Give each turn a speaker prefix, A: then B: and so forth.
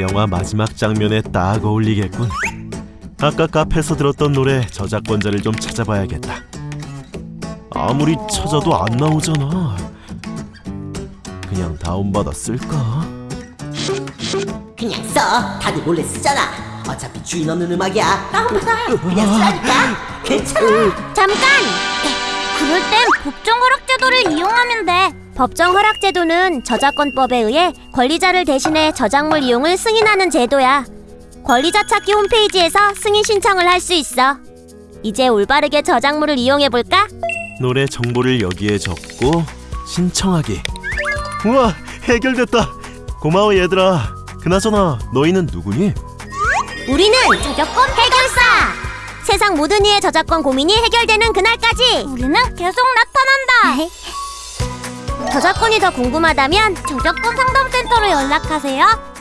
A: 영화 마지막 장면에 딱 어울리겠군. 아까 카페에서 들었던 노래 저작권자를 좀 찾아봐야겠다. 아무리 찾아도 안 나오잖아. 그냥 다운받아 쓸까?
B: 그냥 써. 다들 몰래 쓰잖아. 어차피 주인 없는 음악이야. 다운받아. 그냥 쓰라니까. 괜찮아.
C: 잠깐! 그럴 땐 법정 허락 제도를 이용하면 돼. 법정 허락 제도는 저작권법에 의해 권리자를 대신해 저작물 이용을 승인하는 제도야. 권리자 찾기 홈페이지에서 승인 신청을 할 수 있어. 이제 올바르게 저작물을 이용해 볼까?
A: 노래 정보를 여기에 적고 신청하기. 우와 해결됐다. 고마워 얘들아. 그나저나 너희는 누구니?
C: 우리는 저작권 해결사! 세상 모든 이의 저작권 고민이 해결되는 그날까지 우리는 계속 나타난다! 저작권이 더 궁금하다면 저작권 상담센터로 연락하세요.